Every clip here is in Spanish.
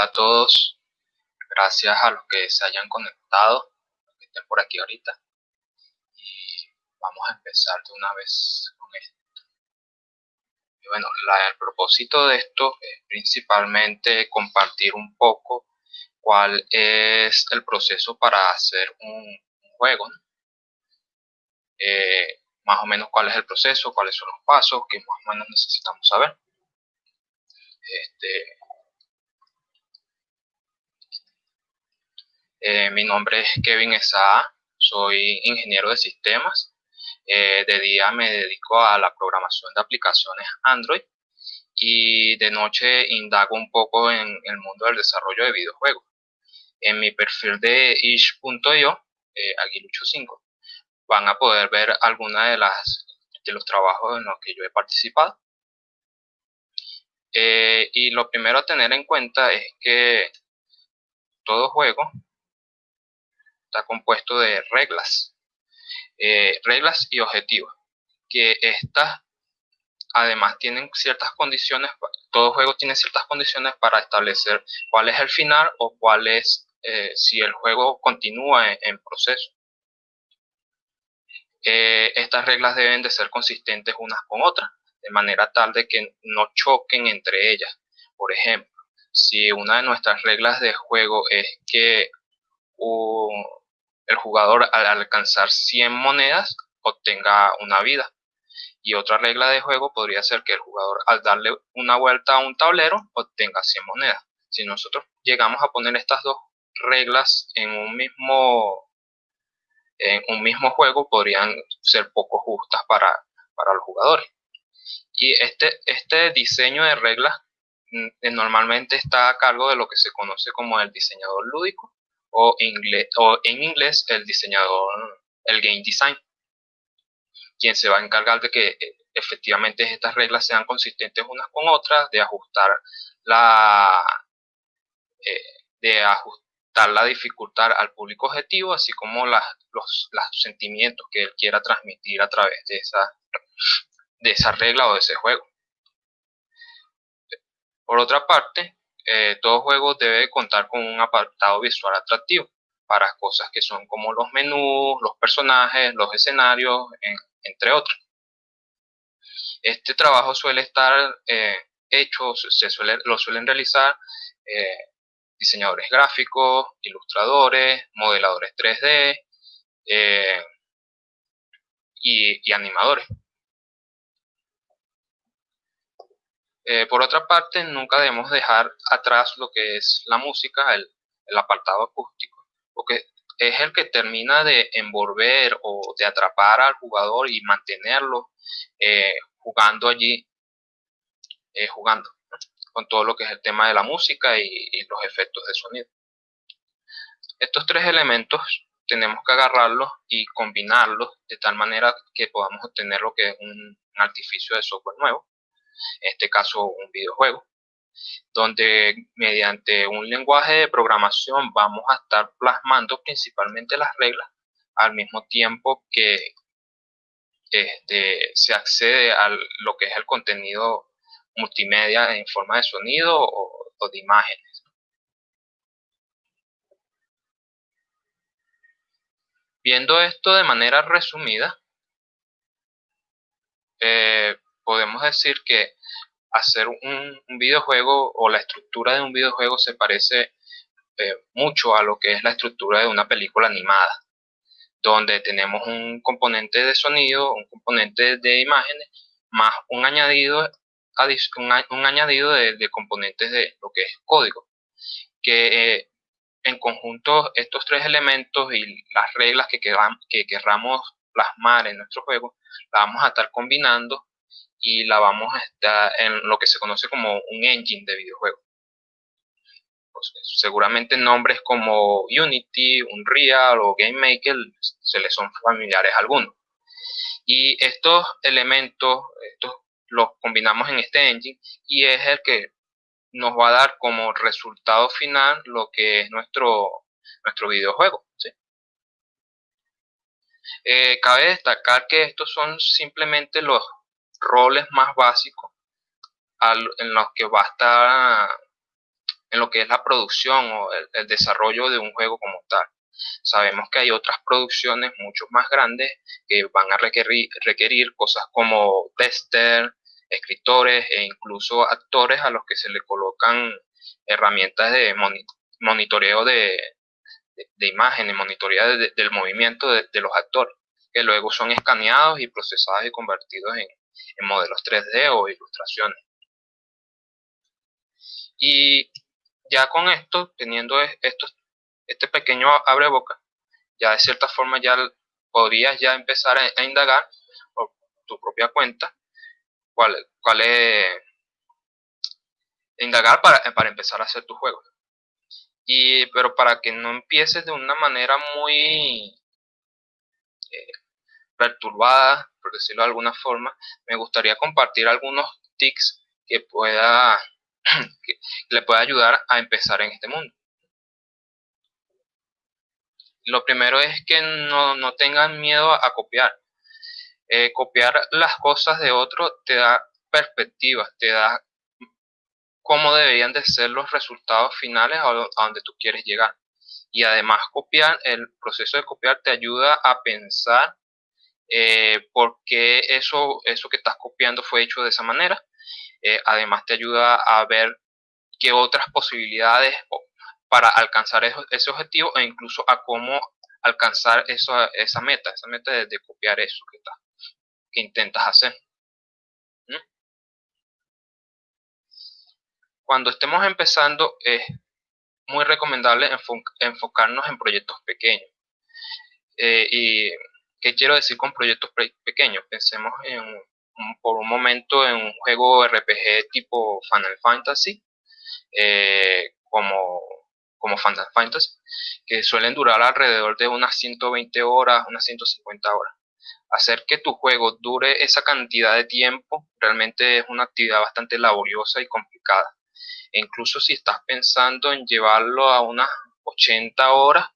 Hola a todos, gracias a los que se hayan conectado, los que estén por aquí ahorita. Y vamos a empezar de una vez con esto. Y bueno, el propósito de esto es principalmente compartir un poco cuál es el proceso para hacer un, juego. Eh, más o menos cuál es el proceso, cuáles son los pasos que más o menos necesitamos saber. Este, Eh, mi nombre es Kevin Esaa, soy ingeniero de sistemas. Eh, de día me dedico a la programación de aplicaciones Android y de noche indago un poco en el mundo del desarrollo de videojuegos. En mi perfil de ish.io, eh, Aguilucho5, van a poder ver algunos de, de los trabajos en los que yo he participado. Eh, y lo primero a tener en cuenta es que todo juego está compuesto de reglas, eh, reglas y objetivos, que estas además tienen ciertas condiciones, todo juego tiene ciertas condiciones para establecer cuál es el final o cuál es eh, si el juego continúa en, proceso. Eh, estas reglas deben de ser consistentes unas con otras, de manera tal de que no choquen entre ellas. Por ejemplo, si una de nuestras reglas de juego es que un, el jugador al alcanzar 100 monedas obtenga una vida. Y otra regla de juego podría ser que el jugador al darle una vuelta a un tablero obtenga 100 monedas. Si nosotros llegamos a poner estas dos reglas en un mismo, en un mismo juego, podrían ser poco justas para, para los jugadores. Y este, este diseño de reglas mm, normalmente está a cargo de lo que se conoce como el diseñador lúdico o, inglés, o en inglés el diseñador, el game design, quien se va a encargar de que eh, efectivamente estas reglas sean consistentes unas con otras, de ajustar la, eh, de ajustar la dificultad al público objetivo, así como las, los, los sentimientos que él quiera transmitir a través de esa, de esa regla o de ese juego. Por otra parte, eh, todo juego debe contar con un apartado visual atractivo para cosas que son como los menús, los personajes, los escenarios, entre otros. Este trabajo suele estar eh, hecho, se suele, lo suelen realizar eh, diseñadores gráficos, ilustradores, modeladores 3D y animadores. Eh, por otra parte, nunca debemos dejar atrás lo que es la música, el, apartado acústico, porque es el que termina de envolver o de atrapar al jugador y mantenerlo eh, jugando allí, eh, jugando con todo lo que es el tema de la música y, los efectos de sonido. Estos tres elementos tenemos que agarrarlos y combinarlos de tal manera que podamos obtener lo que es un artificio de software nuevo en este caso un videojuego, donde mediante un lenguaje de programación vamos a estar plasmando principalmente las reglas al mismo tiempo que este, se accede a lo que es el contenido multimedia en forma de sonido o, de imágenes. Viendo esto de manera resumida, eh, podemos decir que hacer un, videojuego o la estructura de un videojuego se parece eh, mucho a lo que es la estructura de una película animada, donde tenemos un componente de sonido, un componente de imágenes, más un añadido, un, añadido de, componentes de lo que es código, que eh, en conjunto estos tres elementos y las reglas que, que querramos plasmar en nuestro juego, las vamos a estar combinando y la vamos a estar en lo que se conoce como un engine de videojuego. Pues, seguramente nombres como Unity, Unreal o GameMaker se les son familiares a algunos. Y estos elementos estos los combinamos en este engine y es el que nos va a dar como resultado final lo que es nuestro, nuestro videojuego. Eh, cabe destacar que estos son simplemente los roles más básicos en los que va a estar en lo que es la producción o el, desarrollo de un juego como tal. Sabemos que hay otras producciones mucho más grandes que van a requerir, requerir cosas como tester, escritores e incluso actores a los que se le colocan herramientas de monitoreo de, de, imágenes, monitoreo del movimiento de, los actores, que luego son escaneados y procesados y convertidos en, en modelos 3D o ilustraciones. Y ya con esto, teniendo esto, este pequeño abre boca, ya de cierta forma ya podrías ya empezar a, indagar por tu propia cuenta cuál, cuál es indagar para, para empezar a hacer tu juego. Y, pero para que no empieces de una manera muy eh, perturbada, por decirlo de alguna forma, me gustaría compartir algunos tics que pueda que le pueda ayudar a empezar en este mundo. Lo primero es que no, tengan miedo a, copiar. Eh, copiar las cosas de otro te da perspectiva, te da cómo deberían de ser los resultados finales a, donde tú quieres llegar. Y además copiar, el proceso de copiar te ayuda a pensar eh, por qué eso, eso que estás copiando fue hecho de esa manera eh, además te ayuda a ver qué otras posibilidades para alcanzar ese objetivo e incluso a cómo alcanzar esa meta, esa meta de, copiar eso que, que intentas hacer. ¿Mm? Cuando estemos empezando es muy recomendable enfocarnos en proyectos pequeños. Eh, ¿Y qué quiero decir con proyectos pequeños? Pensemos en por un momento en un juego RPG tipo Final Fantasy, eh, como, como Final Fantasy, que suelen durar alrededor de unas 120 horas, unas 150 horas. Hacer que tu juego dure esa cantidad de tiempo realmente es una actividad bastante laboriosa y complicada. E incluso si estás pensando en llevarlo a unas 80 horas,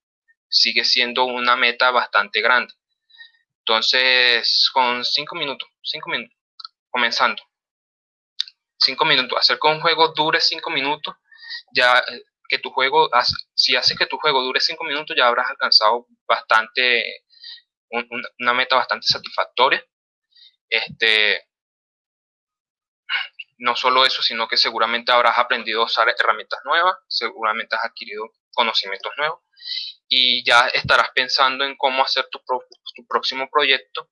sigue siendo una meta bastante grande. Entonces, con 5 minutos, 5 minutos, comenzando. 5 minutos. Hacer que un juego dure 5 minutos, ya eh, que tu juego, si haces que tu juego dure 5 minutos, ya habrás alcanzado bastante, una meta bastante satisfactoria. Este, no solo eso, sino que seguramente habrás aprendido a usar herramientas nuevas, seguramente has adquirido conocimientos nuevos y ya estarás pensando en cómo hacer tu, tu próximo proyecto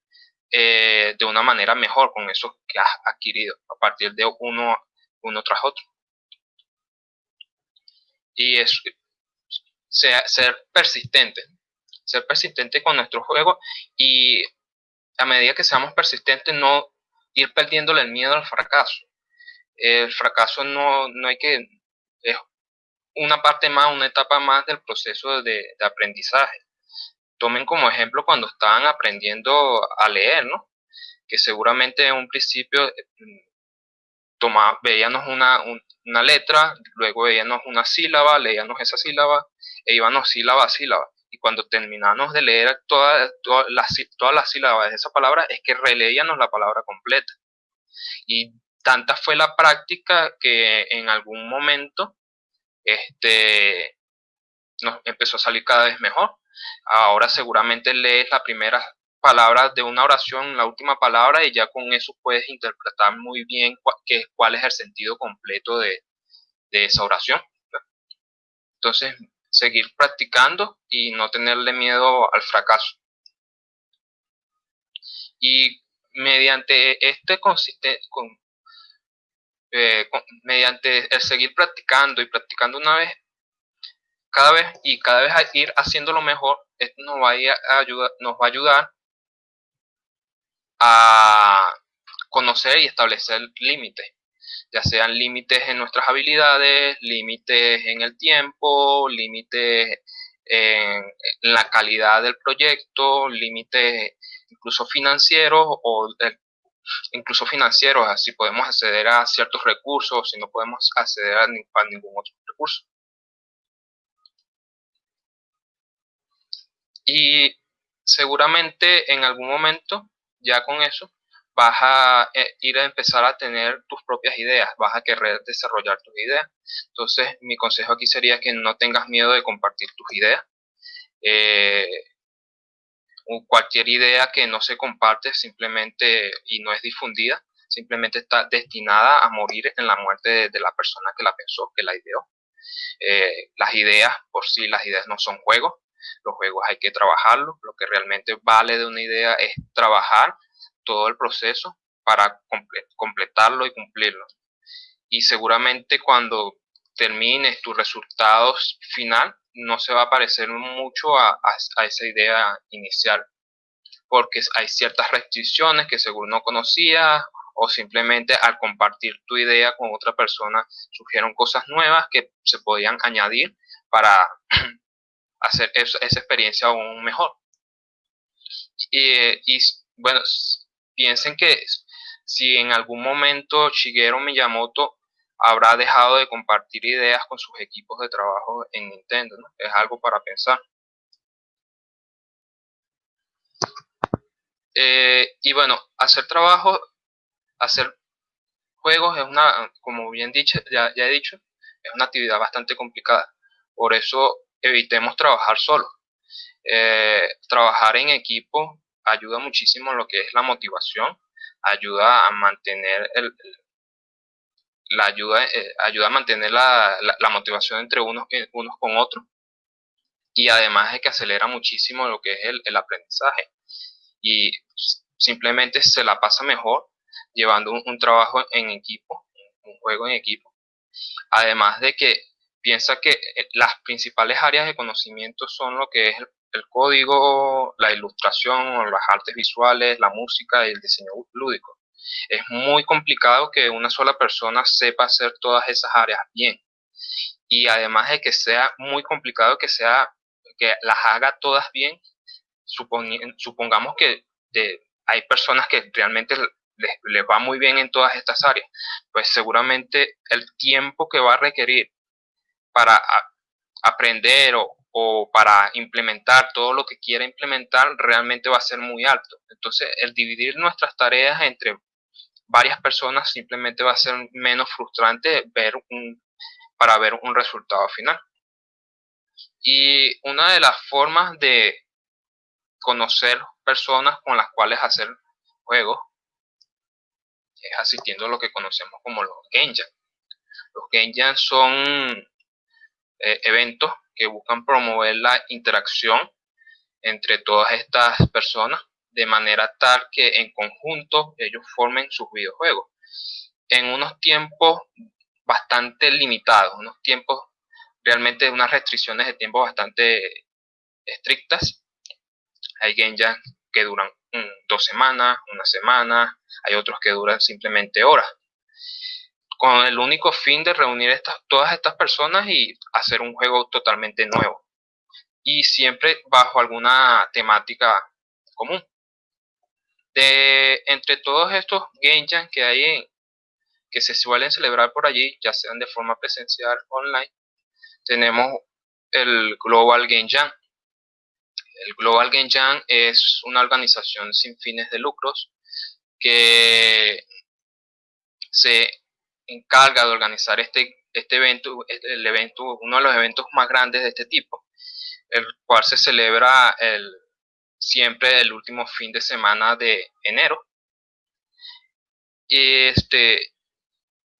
eh, de una manera mejor con eso que has adquirido a partir de uno, uno tras otro. Y es ser, persistente, ser persistente con nuestro juego y a medida que seamos persistentes no ir perdiéndole el miedo al fracaso. El fracaso no, no hay que, es una parte más, una etapa más del proceso de aprendizaje tomen como ejemplo cuando estaban aprendiendo a leer, ¿no? Que seguramente en un principio mm, veíamos una, una letra, luego veíamos una sílaba, leíamos esa sílaba e íbamos sílaba a sílaba. Y cuando terminamos de leer todas las, todas las sílabas de esa palabra, es que releíamos la palabra completa. Y tanta fue la práctica que en algún momento este, nos empezó a salir cada vez mejor. Ahora seguramente lees la primera palabra de una oración, la última palabra, y ya con eso puedes interpretar muy bien cuál es el sentido completo de, esa oración. Entonces, seguir practicando y no tenerle miedo al fracaso. Y mediante este consiste, eh, mediante el seguir practicando y practicando una vez, cada vez y cada vez ir haciéndolo mejor, esto nos va a, ayudar, nos va a ayudar a conocer y establecer límites, ya sean límites en nuestras habilidades, límites en el tiempo, límites en, la calidad del proyecto, límites incluso financieros o incluso financieros, así podemos acceder a ciertos recursos, si no podemos acceder a ningún otro recurso. Y seguramente en algún momento, ya con eso, vas a eh, ir a empezar a tener tus propias ideas, vas a querer desarrollar tus ideas. Entonces, mi consejo aquí sería que no tengas miedo de compartir tus ideas. Eh, cualquier idea que no se comparte simplemente y no es difundida, simplemente está destinada a morir en la muerte de, la persona que la pensó, que la ideó. Eh, las ideas, por sí, las ideas no son juegos, los juegos hay que trabajarlos, lo que realmente vale de una idea es trabajar todo el proceso para completarlo y cumplirlo. Y seguramente cuando termines tu resultado final, no se va a parecer mucho a, esa idea inicial, porque hay ciertas restricciones que seguro no conocías o simplemente al compartir tu idea con otra persona surgieron cosas nuevas que se podían añadir para hacer esa, experiencia aún mejor. Y, bueno, piensen que si en algún momento Shigeru Miyamoto habrá dejado de compartir ideas con sus equipos de trabajo en Nintendo, Es algo para pensar. Eh, y bueno, hacer trabajo, hacer juegos es una, como bien dicho, ya, he dicho, es una actividad bastante complicada. Por eso evitemos trabajar solo. Eh, trabajar en equipo ayuda muchísimo en lo que es la motivación, ayuda a mantener el, la ayuda, eh, ayuda a mantener la, la, motivación entre unos, unos con otros y además es que acelera muchísimo lo que es el, el aprendizaje y simplemente se la pasa mejor llevando un, trabajo en equipo, un juego en equipo. Además de que piensa que eh, las principales áreas de conocimiento son lo que es el, código, la ilustración, las artes visuales, la música y el diseño lúdico. Es muy complicado que una sola persona sepa hacer todas esas áreas bien. Y además de que sea muy complicado que sea que las haga todas bien, supongamos que hay personas que realmente les, va muy bien en todas estas áreas, pues seguramente el tiempo que va a requerir para aprender o, o para implementar todo lo que quiera implementar realmente va a ser muy alto. Entonces, el dividir nuestras tareas entre varias personas simplemente va a ser menos frustrante ver para ver un resultado final. Y una de las formas de conocer personas con las cuales hacer juegos es asistiendo a lo que conocemos como los Genjan. Los Genjan son eh, eventos que buscan promover la interacción entre todas estas personas de manera tal que en conjunto ellos formen sus videojuegos. En unos tiempos bastante limitados, unos tiempos realmente unas restricciones de tiempo bastante estrictas. Hay games ya que duran dos semanas, una semana, hay otros que duran simplemente horas. Con el único fin de reunir estas, todas estas personas y hacer un juego totalmente nuevo. Y siempre bajo alguna temática común de entre todos estos Game Jam que hay que se suelen celebrar por allí, ya sean de forma presencial o online, tenemos el Global Game Jam. El Global Game Jam es una organización sin fines de lucros que se encarga de organizar este, este evento, el evento, uno de los eventos más grandes de este tipo, el cual se celebra el siempre el último fin de semana de enero. Este,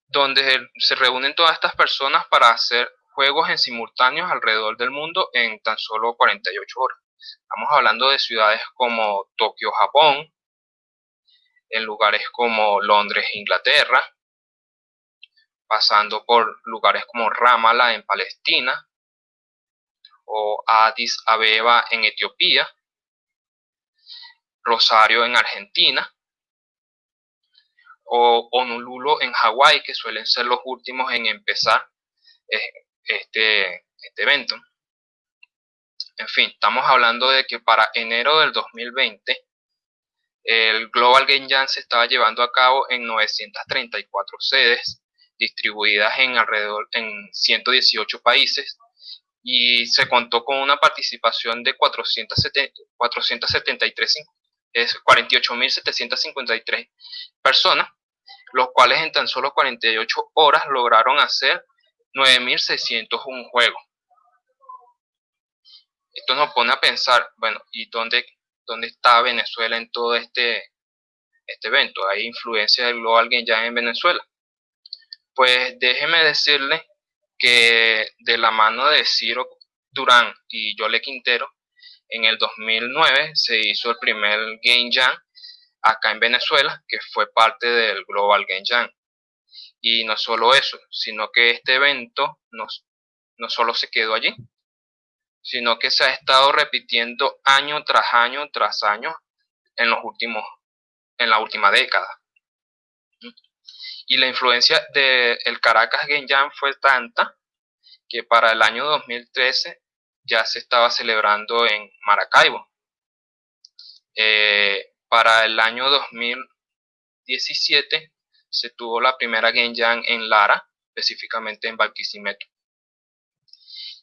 donde se reúnen todas estas personas para hacer juegos en simultáneos alrededor del mundo en tan solo 48 horas. Estamos hablando de ciudades como Tokio, Japón, en lugares como Londres, Inglaterra, pasando por lugares como Ramallah en Palestina o Addis Abeba en Etiopía, Rosario en Argentina o Honolulu en Hawái, que suelen ser los últimos en empezar eh, este, este evento. En fin, estamos hablando de que para enero del 2020 el Global Game Jam se estaba llevando a cabo en 934 sedes distribuidas en alrededor en 118 países y se contó con una participación de 470, 473 es 48.753 personas, los cuales en tan solo 48 horas lograron hacer 9.601 juegos. Esto nos pone a pensar, bueno, ¿y dónde, dónde está Venezuela en todo este, este evento? ¿Hay influencia del Global Game Jam en Venezuela? Pues déjeme decirle que de la mano de Ciro Durán y Yole Quintero, en el 2009 se hizo el primer Game Jam acá en Venezuela, que fue parte del Global Game Jam. Y no solo eso, sino que este evento no, no solo se quedó allí, sino que se ha estado repitiendo año tras año tras año en los últimos, en la última década. Y la influencia del Caracas Game Jam fue tanta que para el año 2013 ya se estaba celebrando en Maracaibo. Eh, para el año 2017 se tuvo la primera Game Jam en Lara, específicamente en Barquisimeto.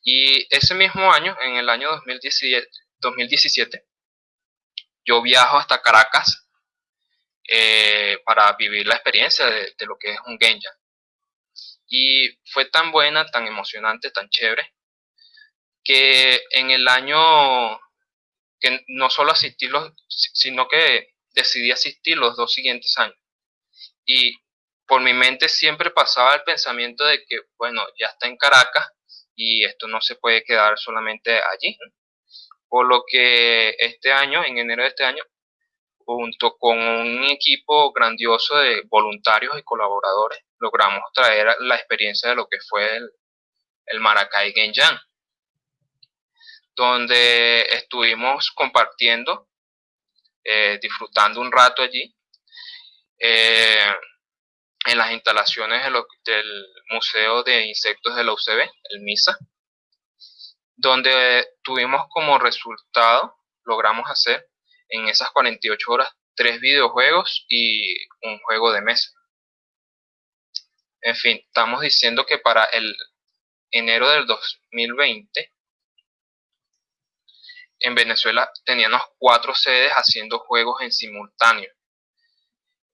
Y ese mismo año, en el año 2017, 2017 yo viajo hasta Caracas eh, para vivir la experiencia de, lo que es un Jam. Y fue tan buena, tan emocionante, tan chévere, que en el año que no solo asistí los, sino que decidí asistir los dos siguientes años. Y por mi mente siempre pasaba el pensamiento de que, bueno, ya está en Caracas y esto no se puede quedar solamente allí. Por lo que este año, en enero de este año, junto con un equipo grandioso de voluntarios y colaboradores, logramos traer la experiencia de lo que fue el, el Maracay Game donde estuvimos compartiendo, eh, disfrutando un rato allí, eh, en las instalaciones del Museo de Insectos de la UCB, el MISA, donde tuvimos como resultado, logramos hacer en esas 48 horas tres videojuegos y un juego de mesa. En fin, estamos diciendo que para el enero del 2020 en Venezuela teníamos cuatro sedes haciendo juegos en simultáneo.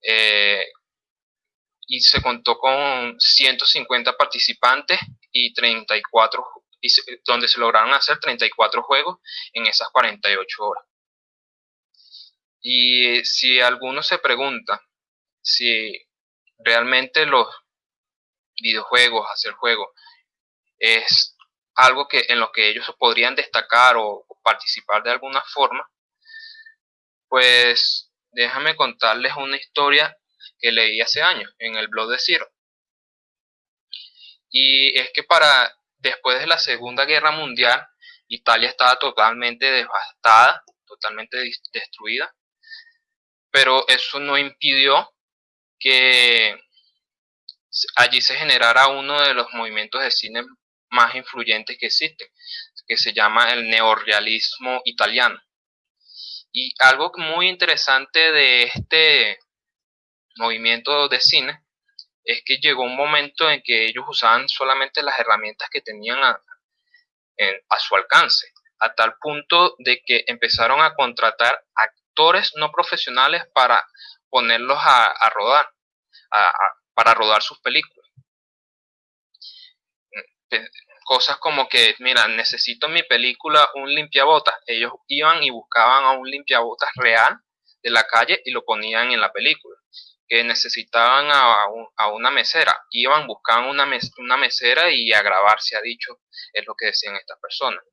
Eh, y se contó con 150 participantes y 34 y donde se lograron hacer 34 juegos en esas 48 horas. Y si alguno se pregunta si realmente los videojuegos, hacer juegos, es algo que en lo que ellos podrían destacar o participar de alguna forma, pues déjame contarles una historia que leí hace años en el blog de Ciro. Y es que para después de la Segunda Guerra Mundial, Italia estaba totalmente devastada, totalmente destruida, pero eso no impidió que allí se generara uno de los movimientos de cine más influyentes que existen, que se llama el neorrealismo italiano. Y algo muy interesante de este movimiento de cine es que llegó un momento en que ellos usaban solamente las herramientas que tenían a, su alcance, a tal punto de que empezaron a contratar no profesionales para ponerlos a, rodar, para rodar sus películas cosas como que, mira, necesito en mi película un limpiabotas. Ellos iban y buscaban a un limpiabotas real de la calle y lo ponían en la película. Que necesitaban a, una mesera. Iban, buscaban una, una mesera y a grabar, se ha dicho, es lo que decían estas personas.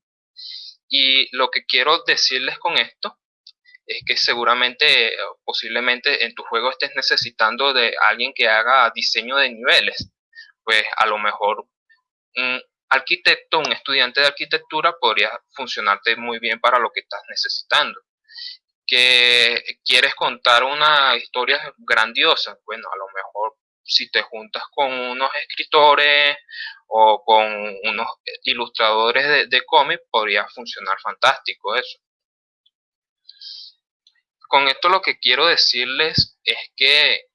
Y lo que quiero decirles con esto es que seguramente, posiblemente en tu juego estés necesitando de alguien que haga diseño de niveles. Pues a lo mejor arquitecto, un estudiante de arquitectura podría funcionarte muy bien para lo que estás necesitando. Que quieres contar una historia grandiosa, bueno, a lo mejor si te juntas con unos escritores o con unos ilustradores de, de cómic, podría funcionar fantástico eso. Con esto lo que quiero decirles es que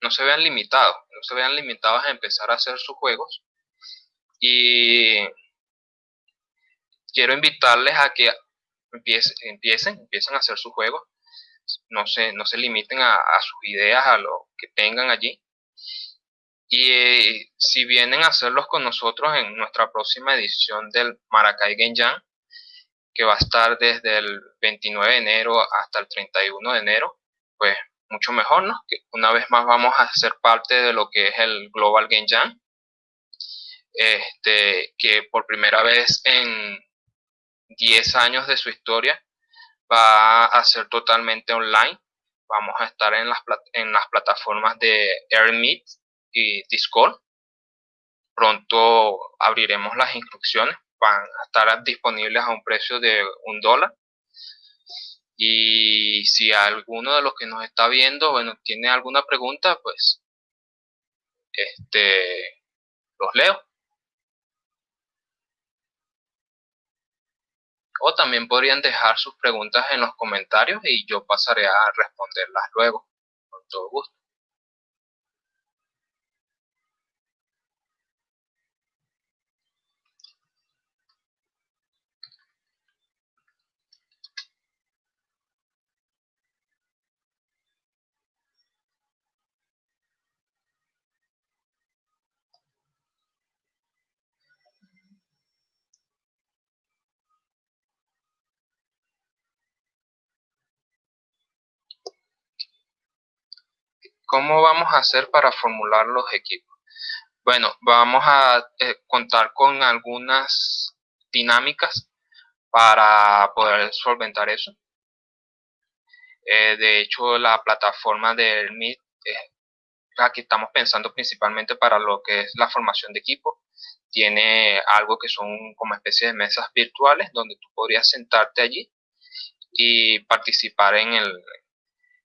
no se vean limitados, no se vean limitados a empezar a hacer sus juegos, y quiero invitarles a que empiecen, empiecen, a hacer su juego. no se, no se limiten a, sus ideas, a lo que tengan allí. Y si vienen a hacerlos con nosotros en nuestra próxima edición del Maracay Genjan, que va a estar desde el 29 de enero hasta el 31 de enero, pues mucho mejor, ¿no? Una vez más vamos a ser parte de lo que es el Global Game Jam, este, que por primera vez en 10 años de su historia va a ser totalmente online. Vamos a estar en las, en las plataformas de AirMeet y Discord. Pronto abriremos las instrucciones, van a estar disponibles a un precio de un dólar y si alguno de los que nos está viendo, bueno, tiene alguna pregunta, pues este los leo. O también podrían dejar sus preguntas en los comentarios y yo pasaré a responderlas luego, con todo gusto. ¿Cómo vamos a hacer para formular los equipos? Bueno, vamos a eh, contar con algunas dinámicas para poder solventar eso. Eh, de hecho, la plataforma del Meet, eh, aquí estamos pensando principalmente para lo que es la formación de equipo. Tiene algo que son como especie de mesas virtuales donde tú podrías sentarte allí y participar en el,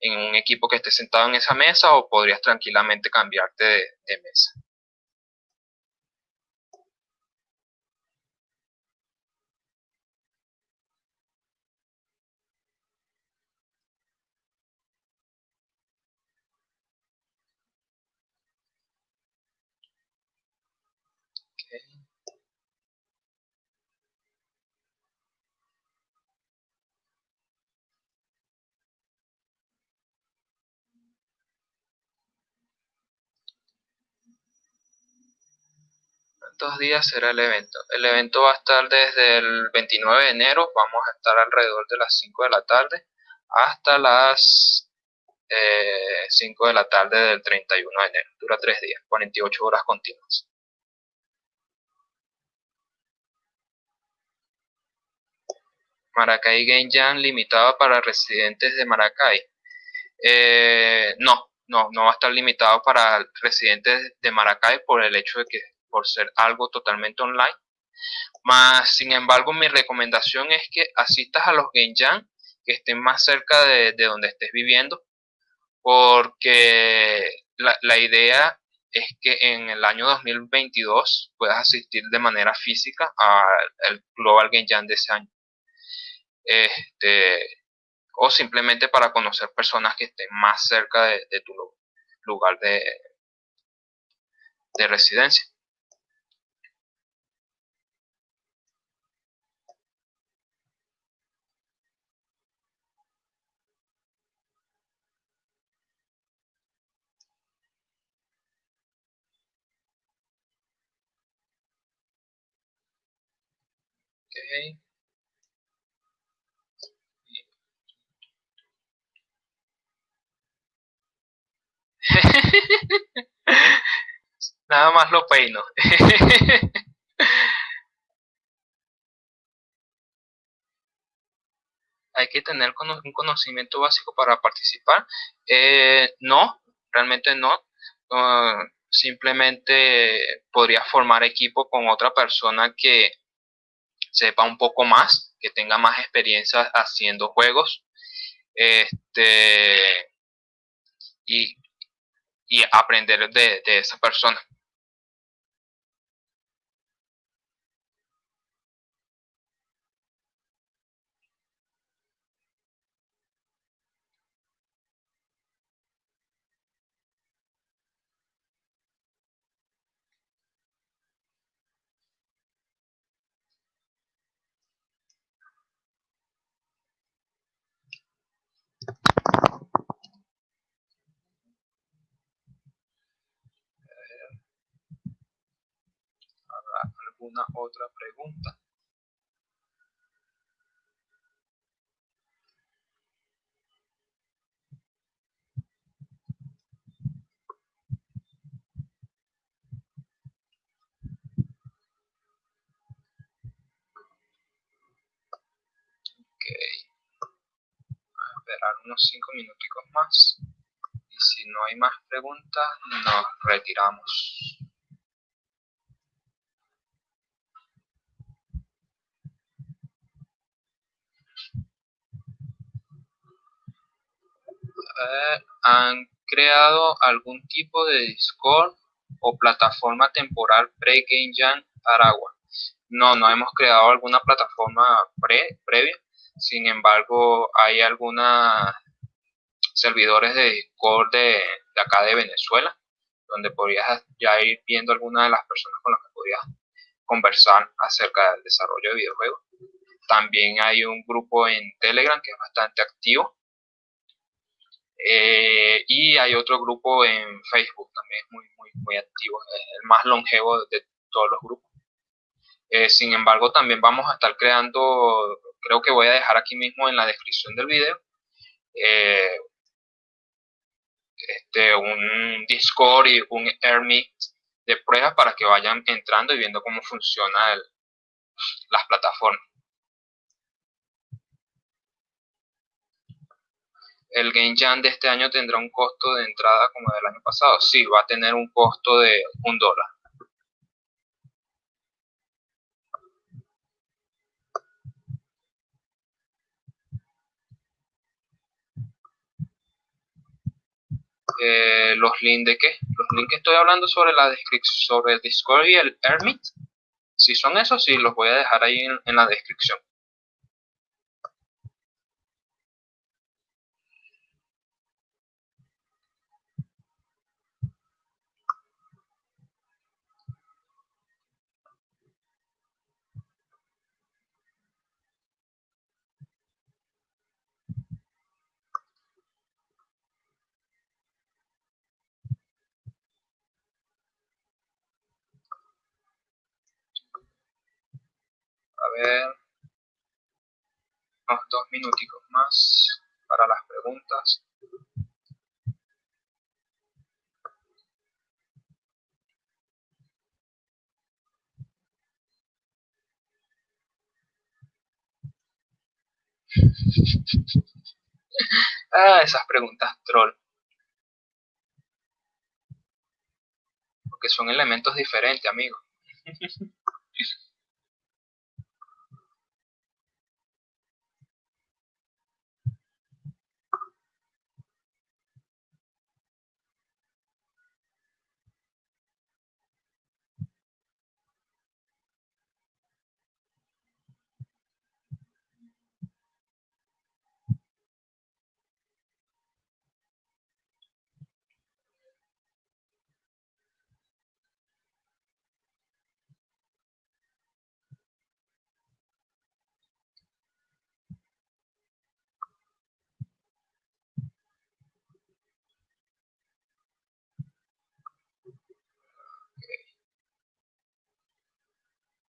en un equipo que esté sentado en esa mesa o podrías tranquilamente cambiarte de, mesa. ¿Cuántos días será el evento? El evento va a estar desde el 29 de enero, vamos a estar alrededor de las 5 de la tarde, hasta las 5 eh, de la tarde del 31 de enero. Dura 3 días, 48 horas continuas. Maracay Game Jam limitado para residentes de Maracay. Eh, no, no, no va a estar limitado para residentes de Maracay por el hecho de que por ser algo totalmente online. Más, sin embargo, mi recomendación es que asistas a los Game que estén más cerca de, donde estés viviendo, porque la, la, idea es que en el año 2022 puedas asistir de manera física al Global Game Jam de ese año. Este, o simplemente para conocer personas que estén más cerca de, tu lugar de residencia. Nada más lo peino. Hay que tener un conocimiento básico para participar. Eh, no, realmente no. Ah, simplemente podría formar equipo con otra persona que sepa un poco más, que tenga más experiencia haciendo juegos. Este, y, aprender de, de esa persona. Alguna otra pregunta. esperar unos 5 minuticos más y si no hay más preguntas nos retiramos. Eh, ¿Han creado algún tipo de Discord o plataforma temporal pre-Game Jam Aragua? No, no hemos creado alguna plataforma pre, previa sin embargo, hay algunos servidores de Discord de, acá de Venezuela, donde podrías ya ir viendo algunas de las personas con las que podrías conversar acerca del desarrollo de videojuegos. También hay un grupo en Telegram que es bastante activo. Eh, y hay otro grupo en Facebook también muy, muy, muy activo, el más longevo de todos los grupos. Eh, sin embargo, también vamos a estar creando creo que voy a dejar aquí mismo en la descripción del video eh, este, un Discord y un Airmeet de pruebas para que vayan entrando y viendo cómo funciona el, las plataformas. El Game Jam de este año tendrá un costo de entrada como del año pasado. Sí, va a tener un costo de un dólar. Eh, los links de qué? Los links que estoy hablando sobre la descripción, sobre el Discord y el Hermit. Si son esos, sí, los voy a dejar ahí en la descripción. A ver, unos dos minuticos más para las preguntas. ah, esas preguntas troll. Porque son elementos diferentes, amigo.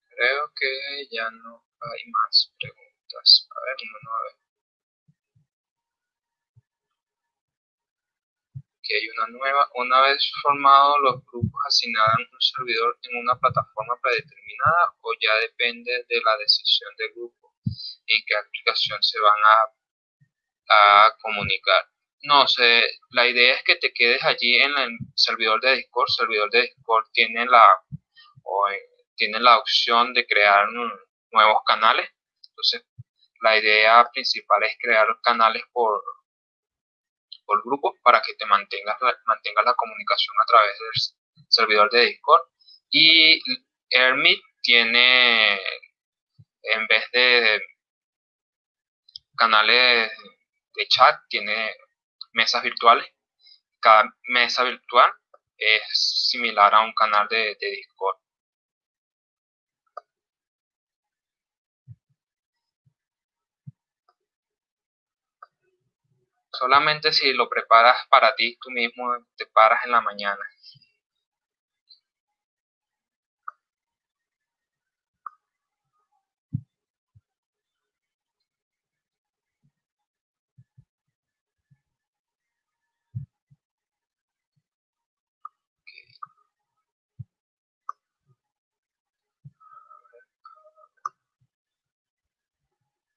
Creo que ya no hay más preguntas. A ver, uno a ver. Aquí hay una nueva. Una vez formados los grupos asignarán un servidor en una plataforma predeterminada o ya depende de la decisión del grupo en qué aplicación se van a, a comunicar. No sé, la idea es que te quedes allí en el servidor de Discord. Servidor de Discord tiene la, o tiene la opción de crear nuevos canales. Entonces, la idea principal es crear canales por, por grupo para que te mantengas, mantengas la comunicación a través del servidor de Discord. Y Hermit tiene, en vez de canales de chat, tiene mesas virtuales. Cada mesa virtual es similar a un canal de Discord. Solamente si lo preparas para ti tú mismo, te paras en la mañana.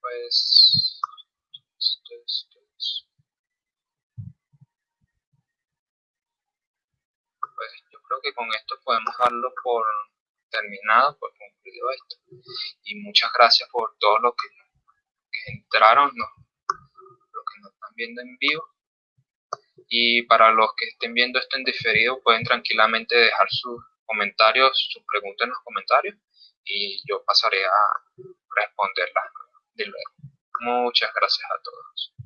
pues creo que con esto podemos darlo por terminado, por concluido esto. Y muchas gracias por todo lo que, entraron, lo que nos están viendo en vivo. Y para los que estén viendo esto en diferido, pueden tranquilamente dejar sus comentarios, sus preguntas en los comentarios y yo pasaré a responderlas de luego. Muchas gracias a todos.